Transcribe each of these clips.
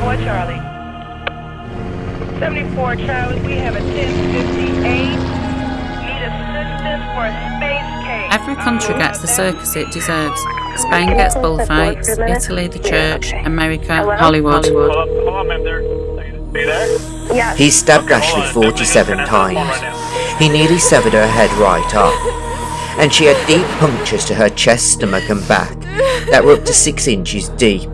Charlie. 74 Charlie, we have a 1058. Need assistance for a space case. Every country gets the circus it deserves. Spain gets bullfights, Italy the church, America Hollywood. Hold on, hold on, ma'am. There. Are you there? Yes. He stabbed Ashley 47 times. He nearly severed her head right off. And she had deep punctures to her chest, stomach, and back that were up to six inches deep.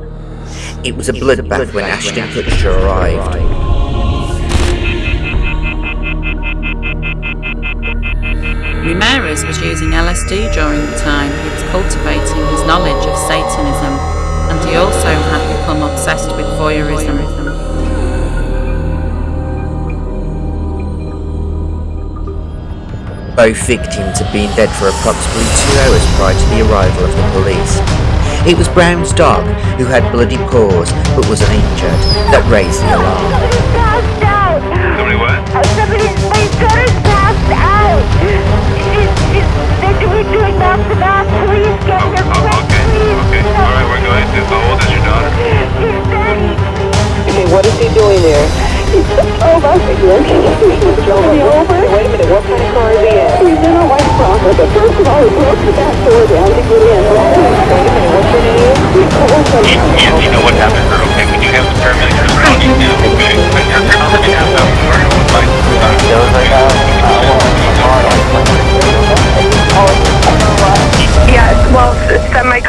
It was a bloodbath when Ashton Kutcher arrived. Ramirez was using LSD during the time he was cultivating his knowledge of Satanism, and he also had become obsessed with voyeurism. Both victims had been dead for approximately two hours prior to the arrival of the police. It was Brown's dog, who had bloody paws but was uninjured, that raised the alarm. Somebody's passed out. Somebody what? Somebody's, my passed out. They're doing. Please get Oh, oh, please. okay. All right, we're going your daughter? She's 30. Okay, what is he doing there? He's over. He's over. Wait a minute, what kind of car is he in? He's in a white Bronco,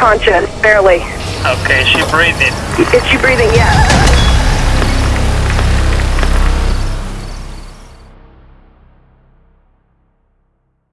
well, semi-conscious, barely. Okay, is she breathing? Is she breathing? Yes.